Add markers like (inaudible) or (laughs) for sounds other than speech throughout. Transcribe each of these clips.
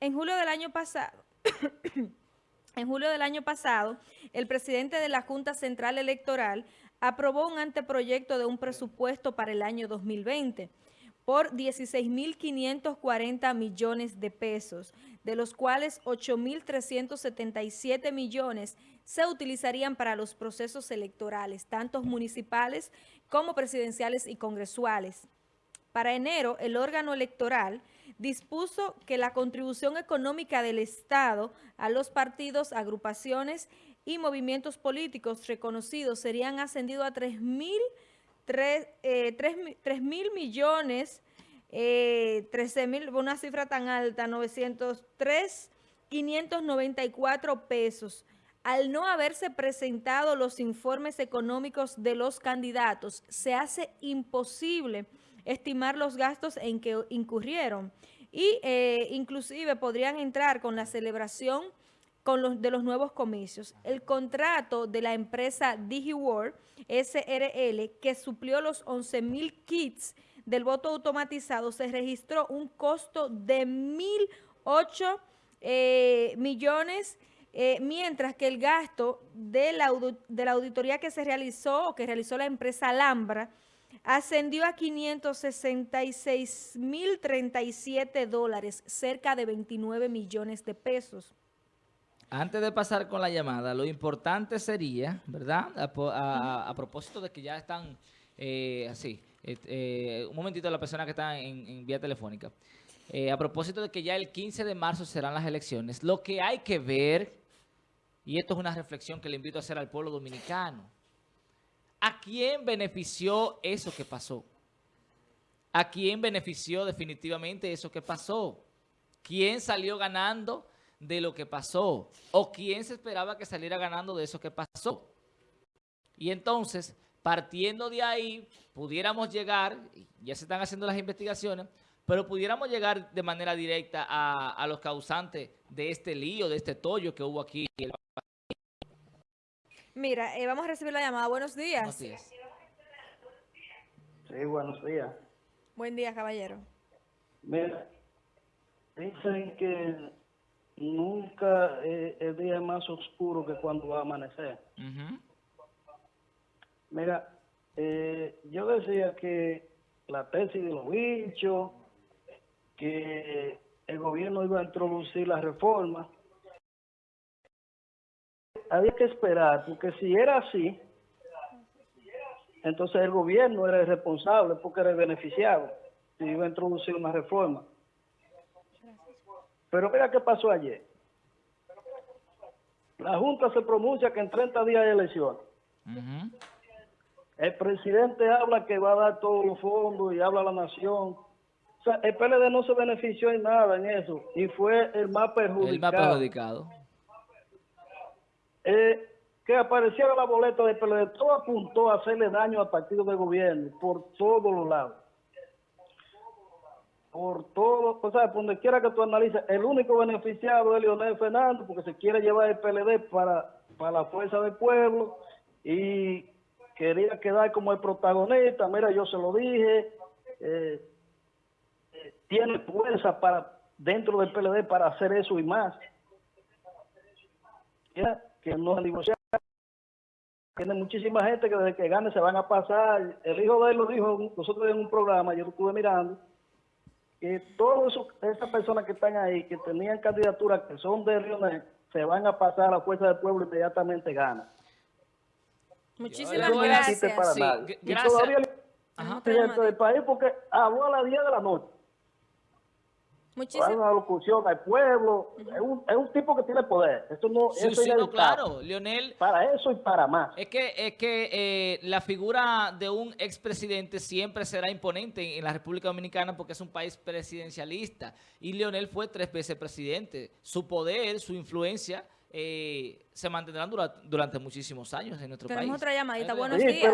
en julio del año pasado... (coughs) En julio del año pasado, el presidente de la Junta Central Electoral aprobó un anteproyecto de un presupuesto para el año 2020 por 16.540 millones de pesos, de los cuales 8.377 millones se utilizarían para los procesos electorales, tanto municipales como presidenciales y congresuales. Para enero, el órgano electoral dispuso que la contribución económica del Estado a los partidos, agrupaciones y movimientos políticos reconocidos serían ascendidos a 3 mil eh, mil millones, eh, 13 mil, una cifra tan alta, 903, 594 pesos. Al no haberse presentado los informes económicos de los candidatos, se hace imposible estimar los gastos en que incurrieron y eh, inclusive podrían entrar con la celebración con los, de los nuevos comicios. El contrato de la empresa DigiWorld SRL, que suplió los 11 mil kits del voto automatizado, se registró un costo de 1.008 eh, millones eh, mientras que el gasto de la, de la auditoría que se realizó, o que realizó la empresa Alhambra, ascendió a 566.037 dólares, cerca de 29 millones de pesos. Antes de pasar con la llamada, lo importante sería, ¿verdad? A, propósito de que ya están, eh, así, eh, un momentito la persona que está en, vía telefónica. Eh, a propósito de que ya el 15 de marzo serán las elecciones, lo que hay que ver, y esto es una reflexión que le invito a hacer al pueblo dominicano, ¿A quién benefició eso que pasó? ¿A quién benefició definitivamente eso que pasó? ¿Quién salió ganando de lo que pasó? ¿O quién se esperaba que saliera ganando de eso que pasó? Y entonces, partiendo de ahí, pudiéramos llegar, ya se están haciendo las investigaciones, pero pudiéramos llegar de manera directa a, los causantes de este lío, de este tollo que hubo aquí Mira, eh, vamos a recibir la llamada. Buenos días. Buenos días. Sí, buenos días. Buen día, caballero. Mira, dicen que nunca eh, el día es más oscuro que cuando va a amanecer. Mira, eh, yo decía que la tesis de los bichos, que el gobierno iba a introducir la reforma, había que esperar, porque si era así, entonces el gobierno era el responsable porque era el beneficiado y iba a introducir una reforma. Pero mira qué pasó ayer. La Junta se pronuncia que en 30 días hay elecciones. El presidente habla que va a dar todos los fondos y habla a la nación. O sea, el PLD no se benefició en nada en eso y fue el más perjudicado. El más perjudicado eh, que apareciera la boleta de PLD, todo apuntó a hacerle daño al partido de gobierno por todos los lados. Por todo, o sea, por donde quiera que tú analices, el único beneficiado es Leonel Fernández porque se quiere llevar el PLD para, para la fuerza del pueblo y quería quedar como el protagonista. Mira, yo se lo dije, eh, tiene fuerza para dentro del PLD para hacer eso y más. ¿Ya? Que no negociar. Tiene muchísima gente que desde que gane se van a pasar. El hijo de él lo dijo nosotros en un programa, yo lo estuve mirando, que todas esas personas que están ahí, que tenían candidaturas que son de Rionel, se van a pasar a la fuerza del pueblo inmediatamente gana. Muchísimas gracias. Para nadie. Y todavía el del país porque habló a las 10 de la noche. Muchísimas. una locución al pueblo. es, un, es, un, tipo que tiene poder. Esto no, sí, sí, no, claro, Leonel. Para eso y para más. Es que, es que eh, la figura de un expresidente siempre será imponente en la República Dominicana porque es un país presidencialista. Y Leonel fue tres veces presidente. Su poder, su influencia... Eh, se mantendrán durante, durante, muchísimos años en nuestro Tenemos país. otra llamadita. Buenos días.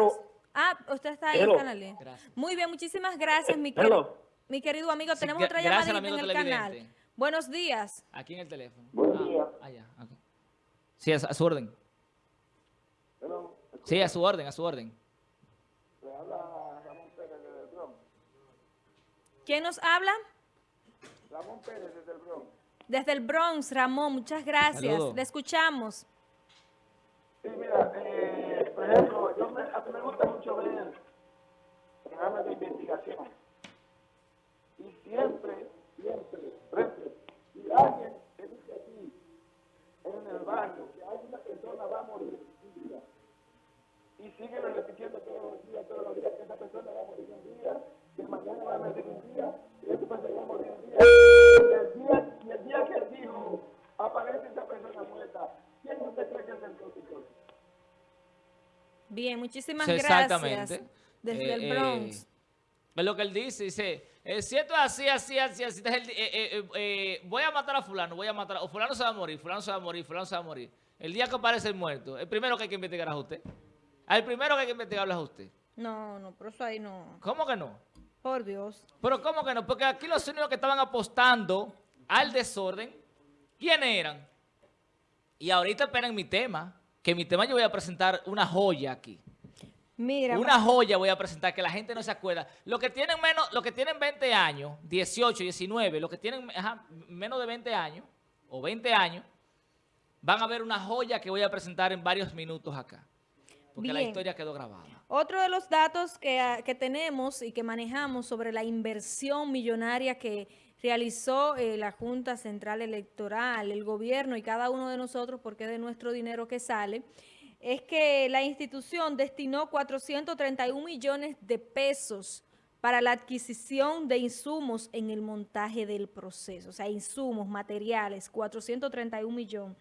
ah, usted está ahí, Canale. Muy bien, muchísimas gracias, mi querido. Mi querido amigo, tenemos otra llamadita en el canal. Buenos días. Aquí en el teléfono. Buenos ah, días. Allá, Sí, a, su orden. Sí, a su orden, a su orden. Le habla Ramón Pérez desde el Bronx. ¿Quién nos habla? Ramón Pérez desde el Bronx. Desde el Bronx, Ramón, muchas gracias. Saludos. Le escuchamos. Sí, mira, eh, por ejemplo, yo me, a mí me gusta mucho ver programas de investigación. Siempre, siempre, siempre, si alguien que dice aquí, en el barrio, que hay una persona va a morir un día, y sigue repitiendo todos los días, todos los días, que esa persona va a morir un día, que mañana va a morir un día, y esa persona va a morir un día. Y el día, y el día que él dijo, aparece esa persona muerta, ¿quién usted cree que es el tóxico? Bien, muchísimas gracias. Exactamente. Desde Eh, el eh, Bronx. es lo que él dice, dice, eh, si esto es así, así, así, así, eh, eh, eh, voy a matar a fulano, voy a matar, a- o fulano se va a morir, fulano se va a morir, fulano se va a morir. El día que aparece el muerto, el primero que hay que investigar es a usted. El primero que hay que investigar es a usted. No, no, pero eso ahí no. ¿Cómo que no? Por Dios. Pero ¿cómo que no? Porque aquí los únicos que estaban apostando al desorden, ¿quiénes eran? Y ahorita esperen mi tema, que mi tema yo voy a presentar una joya aquí. Mira, Una joya voy a presentar que la gente no se acuerda. Los que tienen menos, los que tienen 20 años, 18, 19, los que tienen ajá, menos de 20 años o 20 años, van a ver una joya que voy a presentar en varios minutos acá. Porque la historia quedó grabada. Otro de los datos que, ah, que tenemos y que manejamos sobre la inversión millonaria que realizó eh, la Junta Central Electoral, el gobierno y cada uno de nosotros, porque es de nuestro dinero que sale, es que la institución destinó 431 millones de pesos para la adquisición de insumos en el montaje del proceso, o sea, insumos, materiales, 431 millones.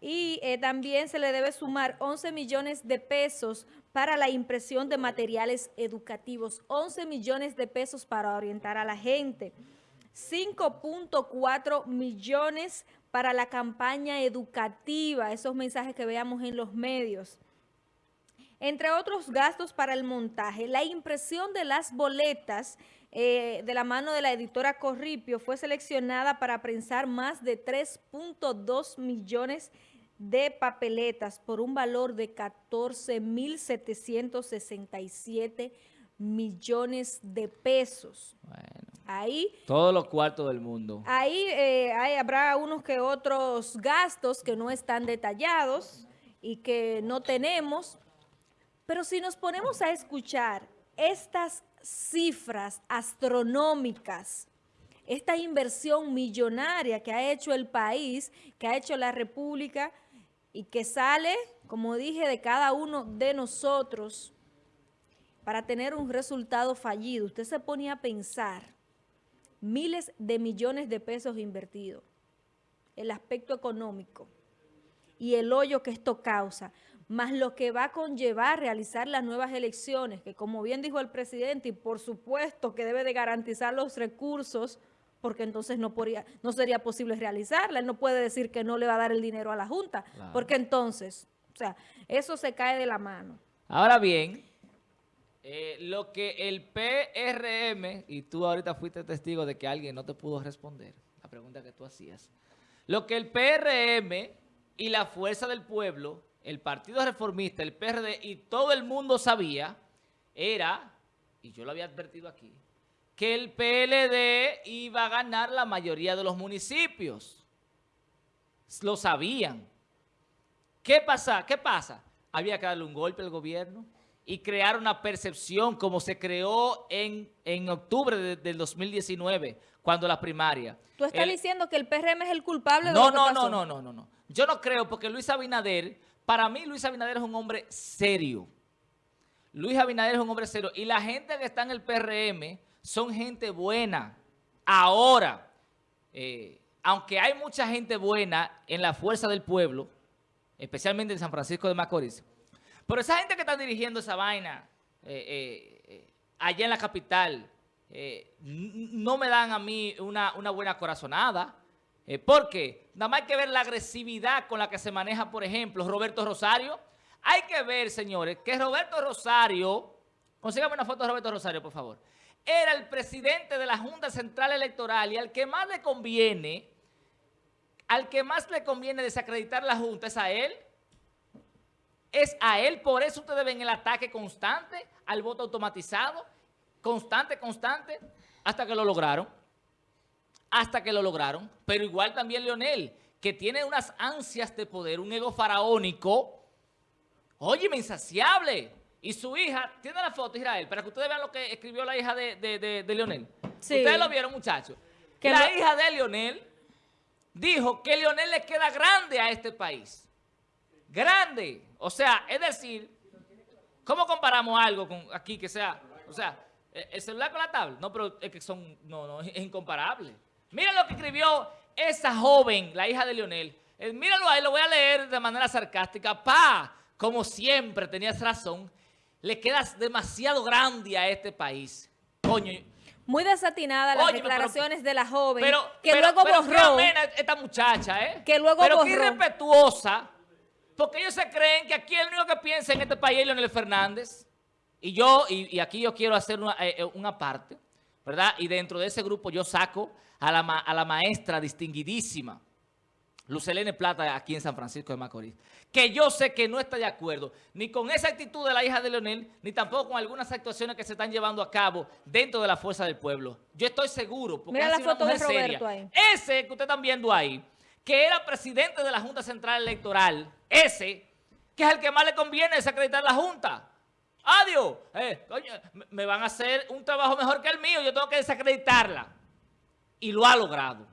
Y eh, también se le debe sumar 11 millones de pesos para la impresión de materiales educativos, 11 millones de pesos para orientar a la gente, 5.4 millones para la campaña educativa, esos mensajes que veamos en los medios. Entre otros gastos para el montaje, la impresión de las boletas eh, de la mano de la editora Corripio fue seleccionada para prensar más de 3.2 millones de papeletas por un valor de 14.767 millones de pesos. Bueno, Ahí todos los cuartos del mundo. Ahí eh, hay- habrá unos que otros gastos que no están detallados y que no tenemos, pero si nos ponemos a escuchar estas cifras astronómicas, esta inversión millonaria que ha hecho el país, que ha hecho la República y que sale, como dije, de cada uno de nosotros para tener un resultado fallido, usted se pone a pensar miles de millones de pesos invertidos, el aspecto económico y el hoyo que esto causa, más lo que va a conllevar realizar las nuevas elecciones, que como bien dijo el presidente, y por supuesto que debe de garantizar los recursos, porque entonces no, podría, no sería posible realizarla. Él no puede decir que no le va a dar el dinero a la Junta, Claro. porque entonces, o sea, eso se cae de la mano. Ahora bien, eh, lo que el PRM, y tú ahorita fuiste testigo de que alguien no te pudo responder, la pregunta que tú hacías, lo que el PRM y la Fuerza del Pueblo, el Partido Reformista, el PRD y todo el mundo sabía, era, y yo lo había advertido aquí, que el PLD iba a ganar la mayoría de los municipios. Lo sabían. ¿Qué pasa? ¿Qué pasa? Había que darle un golpe al gobierno y crear una percepción como se creó en, en octubre de- del 2019, cuando la primaria. Tú estás El- diciendo que el PRM es el culpable de no, lo que no, pasó. no, no, no, no, no. Yo no creo porque Luis Abinader, para mí Luis Abinader es un hombre serio. Luis Abinader es un hombre serio. Y la gente que está en el PRM son gente buena. Ahora, eh, aunque hay mucha gente buena en la fuerza del pueblo, especialmente en San Francisco de Macorís, pero esa gente que está dirigiendo esa vaina eh, eh, eh, allá en la capital, no me dan a mí una, buena corazonada. ¿Por qué? Nada más hay que ver la agresividad con la que se maneja, por ejemplo, Roberto Rosario. Hay que ver, señores, que Roberto Rosario, consígame una foto de Roberto Rosario, por favor, era el presidente de la Junta Central Electoral y al que más le conviene, al que más le conviene desacreditar la Junta es a él. Es a él, por eso ustedes ven el ataque constante al voto automatizado, constante, constante, hasta que lo lograron. hasta que lo lograron. Pero igual también Leonel, que tiene unas ansias de poder, un ego faraónico, óyeme, insaciable. Y su hija, tiene la foto, Israel, para que ustedes vean lo que escribió la hija de, de, de- de Leonel. Sí. Ustedes lo vieron, muchachos. Que la lo- hija de Leonel dijo que Leonel le queda grande a este país. Grande. O sea, es decir, ¿cómo comparamos algo con aquí que sea, o sea, eh, el celular con la tablet? No, pero es que son, no, no, es incomparable. Mira lo que escribió esa joven, la hija de Leonel. Eh, míralo ahí, lo voy a leer de manera sarcástica. Pa, como siempre, tenías razón, le quedas demasiado grande a este país. Coño, Muy desatinada las Óyeme, pero- declaraciones de la joven, pero, que pero- luego pero qué borró. esta muchacha, ¿eh? Que luego pero qué borró. irrespetuosa, porque ellos se creen que aquí el único que piensa en este país es Leonel Fernández. Y yo, y, y aquí yo quiero hacer una, eh, eh, una parte, ¿verdad? Y dentro de ese grupo yo saco a la, ma- a la maestra distinguidísima, Lucelene Plata, aquí en San Francisco de Macorís, que yo sé que no está de acuerdo ni con esa actitud de la hija de Leonel, ni tampoco con algunas actuaciones que se están llevando a cabo dentro de la fuerza del pueblo. Yo estoy seguro, porque Mira la foto de Roberto seria. ahí. Ese que ustedes están viendo ahí, que era presidente de la Junta Central Electoral, ese, que es el que más le conviene desacreditar la Junta. Adiós. Eh, coño, me- van a hacer un trabajo mejor que el mío, yo tengo que desacreditarla. Y lo ha logrado.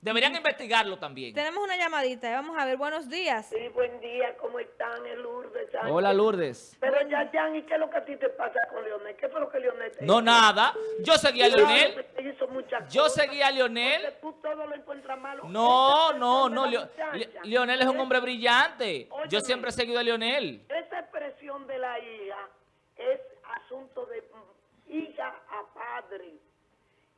Deberían investigarlo también. Tenemos una llamadita, eh, vamos a ver, buenos días. Sí, buen día, ¿cómo están, el Lourdes? Sánchez? Hola Lourdes. Pero ya, Jan, ¿y qué es lo que a ti te pasa con Leonel? ¿Qué fue lo que Leonel te No, hizo? nada. Yo seguía a Leonel. Yo cosas, seguía a porque Leonel. Malo. No, no, no. Leo- Leonel es un hombre brillante. Yo siempre he seguido a Leonel. Esa expresión de la hija es asunto de hija a padre.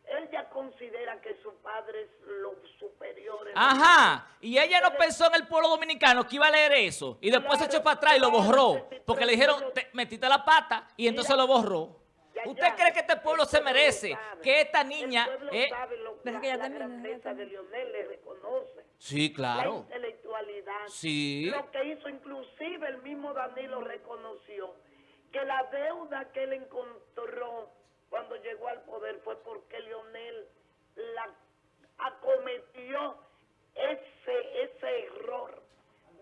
Él ya considera que su padre es lo superior. Ajá. Y ella no pensó en el pueblo dominicano que iba a leer eso. Y después se echó para atrás y lo borró. Porque le dijeron, te metiste la pata y entonces lo borró. Ya, ¿Usted ya. cree que este pueblo se merece sabe. que esta niña... eh, la, que ya la grandeza de. Leonel, le reconoce. Sí, La claro. intelectualidad. Sí. Lo que hizo, inclusive el mismo Danilo reconoció que la deuda que él encontró cuando llegó al poder fue porque Leonel la acometió ese, ese error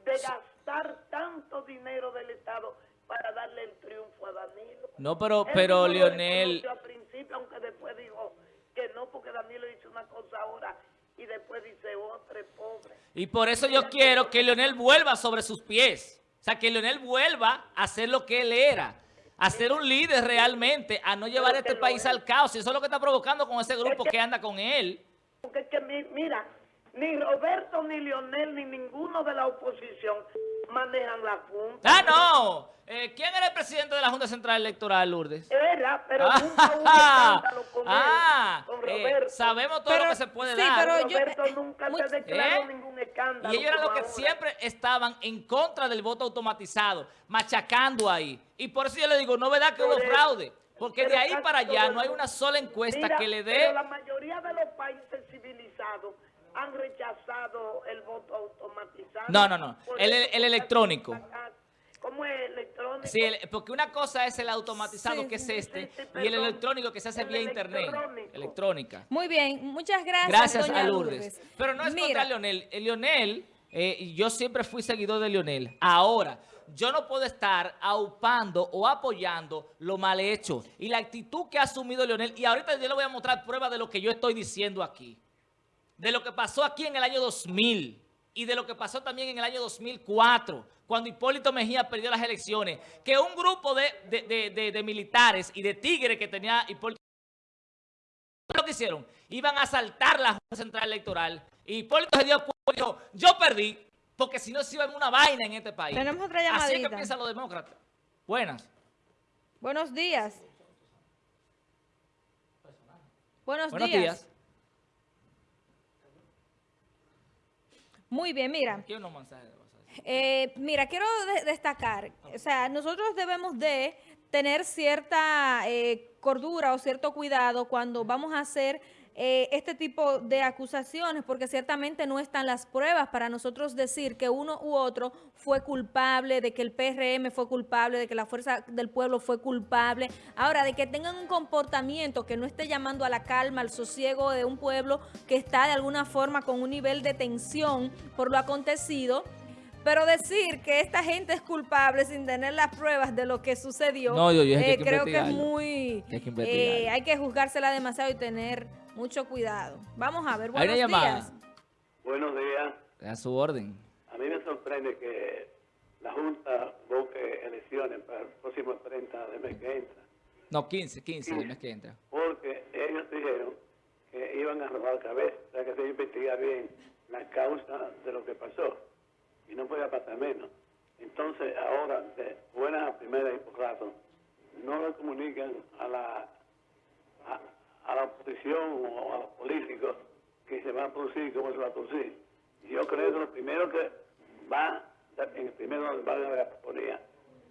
de gastar tanto dinero del Estado para darle el triunfo a Danilo. No, pero, pero mismo lo Leonel... reconoció al principio, aunque después dijo que no, porque Danilo hizo una cosa ahora y después dice otra, es pobre. Y por eso yo quiero que Leonel vuelva sobre sus pies. O sea, que Leonel vuelva a ser lo que él era. A ser un líder realmente, a no llevar Pero este país al caos. Y eso es lo que está provocando con ese grupo que- que anda con él. Porque es que, mi- mira, ni Roberto, ni Leonel, ni ninguno de la oposición manejan la Junta. Ah, no. Eh, ¿Quién era el presidente de la Junta Central Electoral, Lourdes? Era, pero Ah, nunca hubo (laughs) escándalo con ah, él, con eh, Roberto. sabemos todo Pero- lo que se puede sí, dar. pero Roberto eh, nunca muy- se declaró ¿Eh? ningún escándalo. Y ellos eran los que ahora. siempre estaban en contra del voto automatizado, machacando ahí. Y por eso yo le digo, no verdad que hubo fraude. Porque de Pero ahí para allá no hay una sola encuesta Mira, que le Pero dé... la mayoría de los países civilizados han rechazado el voto automatizado. No, no, no. El- el electrónico. ¿Cómo es electrónico? Sí, el- porque una cosa es el automatizado, Sí, que es este, sí, sí, y el electrónico que se hace vía internet, electrónica. Muy bien, muchas gracias, Gracias doña a Lourdes. Pero no es Mira, contra Leonel. El Leonel, eh, y yo siempre fui seguidor de Leonel. Ahora, yo no puedo estar aupando o apoyando lo mal hecho. Y la actitud que ha asumido Leonel, y ahorita yo le voy a mostrar pruebas de lo que yo estoy diciendo aquí. De lo que pasó aquí en el año 2000 y de lo que pasó también en el año 2004, cuando Hipólito Mejía perdió las elecciones, que un grupo de, de- de- militares y de tigres que tenía Hipólito lo que hicieron? Iban a asaltar la Junta Central Electoral. Y Hipólito se dio cuenta y dijo, yo perdí, porque si no se iba en una vaina en este país. Tenemos otra Así es que llamadita. piensan los demócratas. Buenas. Buenos días. Buenos, Buenos días. días. Muy bien, mira. Hay unos mensajes. Eh, mira, quiero de- destacar, o sea, nosotros debemos de tener cierta eh, cordura o cierto cuidado cuando vamos a hacer eh, este tipo de acusaciones, porque ciertamente no están las pruebas para nosotros decir que uno u otro fue culpable, de que el PRM fue culpable, de que la Fuerza del Pueblo fue culpable. Ahora, de que tengan un comportamiento que no esté llamando a la calma, al sosiego de un pueblo que está de alguna forma con un nivel de tensión por lo acontecido, pero decir que esta gente es culpable sin tener las pruebas de lo que sucedió, No, yo- yo dije que eh, que creo que es muy... Que hay que eh, hay que juzgársela demasiado y tener mucho cuidado. Vamos a ver, buenos llamada. días. Buenos días. A su orden. A mí me sorprende que la Junta busque elecciones para el próximo 30 de mes que entra, No, 15, 15 el mes que entra. porque ellos dijeron que iban a robar cabeza, o sea que se iba a investigar bien la causa de lo que pasó, y no podía pasar menos. Entonces, ahora, de buenas a primeras y por rato, no le comunican a la, a, a la oposición o a los políticos que se va a producir, cómo se va a producir. Yo creo que lo primero que va, en el primero donde van a poner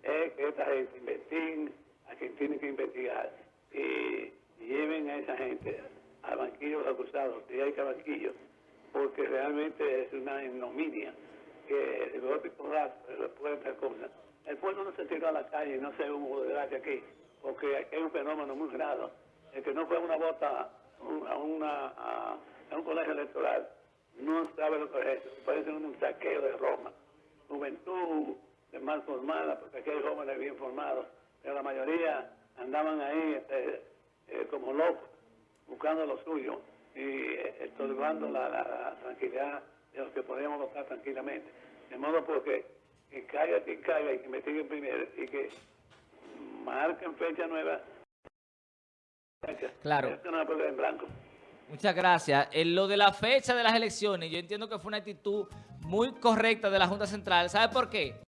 es que esta gente investiguen a quien tiene que investigar y lleven a esa gente al banquillo de los acusados, si hay que banquillo, porque realmente es una ignominia que de y porrazo después de esta cosa. El pueblo no se tiró a la calle, no se hubo desgracia aquí, porque es un fenómeno muy grave. El que no fue a una bota un- a, una, a, un colegio electoral no sabe lo que es eso. Parece un saqueo de Roma. Juventud mal formada, porque aquí hay jóvenes bien formados, pero la mayoría andaban ahí este, eh, como locos, buscando lo suyo y eh, estorbando la, tranquilidad de los que podíamos votar tranquilamente. De modo porque que caiga quien caiga y que investiguen primero y que marquen fecha nueva. Claro. En blanco. Muchas gracias. En lo de la fecha de las elecciones, yo entiendo que fue una actitud muy correcta de la Junta Central. ¿Sabe por qué?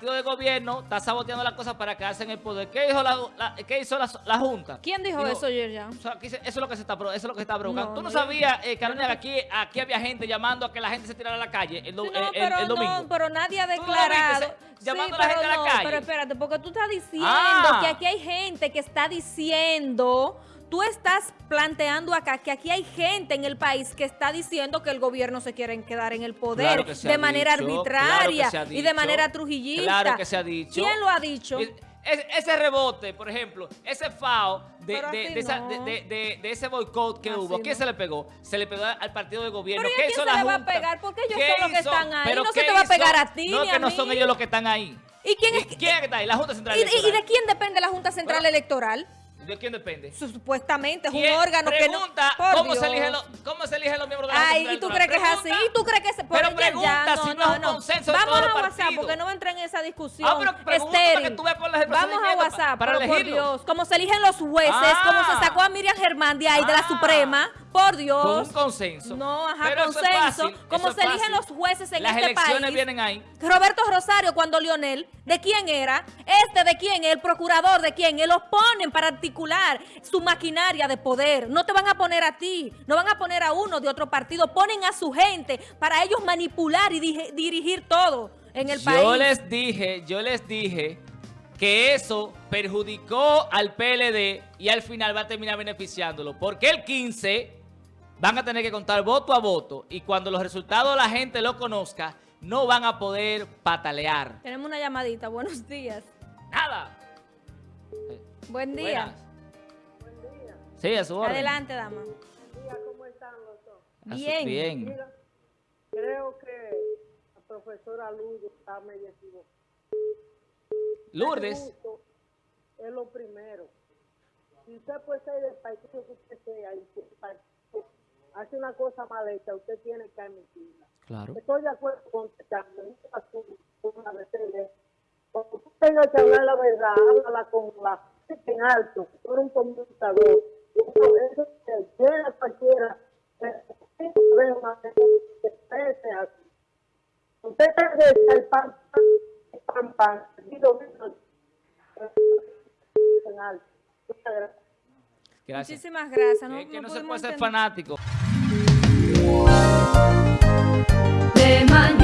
Partido de gobierno está saboteando las cosas para quedarse en el poder. ¿Qué hizo la, la- qué hizo la, la Junta? ¿Quién dijo eso ayer ya? O sea, eso es lo que se está, eso es lo que se está provocando. No, ¿Tú no, no, sabías, eh, Carolina, que aquí, aquí había gente llamando a que la gente se tirara a la calle el, do- Sí, no, el- pero el domingo? no, pero nadie ha ¿Tú no lo declarado. viste, se- llamando Sí, a la gente a la calle? Pero espérate, porque tú estás diciendo Ah. que aquí hay gente que está diciendo, tú estás planteando acá que aquí hay gente en el país que está diciendo que el gobierno se quiere quedar en el poder Claro de manera dicho, arbitraria claro y de manera trujillista. Claro que se ha dicho. ¿Quién lo ha dicho? Es- es- ese rebote, por ejemplo, ese FAO de, de- de no. de- de- de- de ese boicot que Así hubo, ¿quién no. se le pegó? Se le pegó al partido de gobierno. Pero ¿y ¿Qué quién hizo se la le va a pegar? Porque ellos ¿Qué son los que están ahí. ¿Pero No se te va a pegar a ti No, ni que a no son mí. ellos los que están ahí. ¿Y quién ¿Y es quién está ahí? La Junta Central ¿Y, y- y Electoral. de quién depende la Junta Central Bueno, Electoral? ¿De quién depende? Supuestamente es un ¿Quién órgano que no... cómo, se eligen los, cómo se eligen los miembros de la Ay, ¿y tú crees que es así? ¿Y tú crees que se Pero pregunta ya, si no es un consenso de Vamos todos a WhatsApp porque no va a entrar en esa discusión. Ah, pero pregunta estéril. para que tú veas cuál es el Vamos a WhatsApp, para pero por. Dios. Se eligen los jueces, Ah. como se sacó a Miriam Germán de ahí, de la Ah. Suprema, por Dios. Con un consenso. No, ajá, Pero eso es consenso. fácil, como eso se eligen los jueces en Las este elecciones país. vienen ahí. Roberto Rosario, cuando Lionel, ¿de quién era? Este, ¿de quién? El procurador, ¿de quién? Él los ponen para articular su maquinaria de poder. No te van a poner a ti, no van a poner a uno de otro partido, ponen a su gente para ellos manipular y dirigir todo en el país. Yo les dije, yo les dije que eso perjudicó al PLD y al final va a terminar beneficiándolo. Porque el 15 van a tener que contar voto a voto y cuando los resultados la gente lo conozca, no van a poder patalear. Tenemos una llamadita, buenos días. Nada. Buen día. Buenas. Sí, a su orden. Adelante, dama. ¿Cómo están los dos? Bien. Bien. Mira, creo que la profesora Lourdes está medio equivocada. Lourdes. Es lo primero. Si usted puede ser del partido que usted sea y el partido hace una cosa mal hecha, usted tiene que admitirla. Claro. Estoy de acuerdo con que también una vez Cuando tú tengas que hablar la verdad, háblala con la gente en alto, tú eres un comunicador. Eso, eso se llena cualquiera. vez que exprese así. Usted está el pan, pan, pan, pan, y lo mismo, en alto. Muchas gracias. Gracias. Muchísimas gracias. No, Es que no no se puede ser fanático. de.